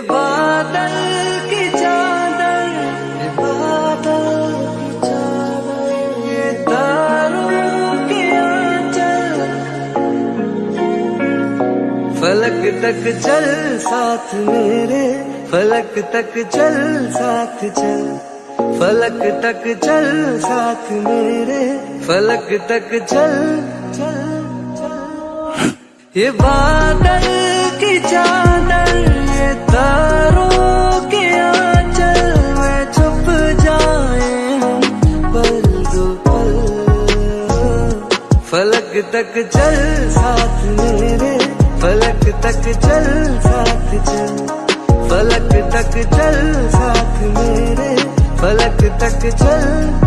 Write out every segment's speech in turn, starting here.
बादल फलक तक चल, साथ मेरे, फलक तक चल, साथ चल। फलक तक चल, साथ मेरे, फलक तक चल चल चल। ये बादल की चादर तक चल साथ मेरे, फलक तक चल साथ चल फलक तक चल साथ मेरे, फलक तक चल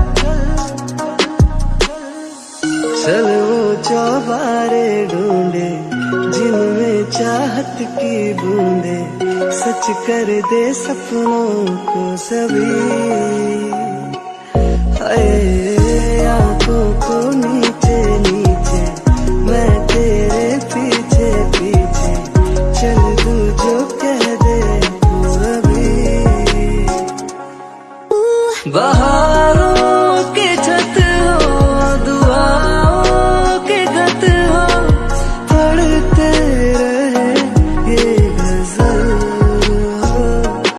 चल वो चौबारे ढूंढे, जिनमें चाहत की बूंदे। सच कर दे सपनों को सभी। हाय। बहा